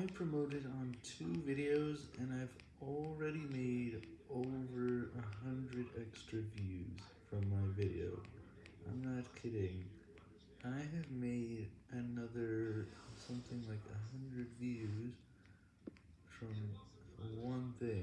I promoted on two videos and I've already made over a hundred extra views from my video. I'm not kidding. I have made another something like a hundred views from one thing.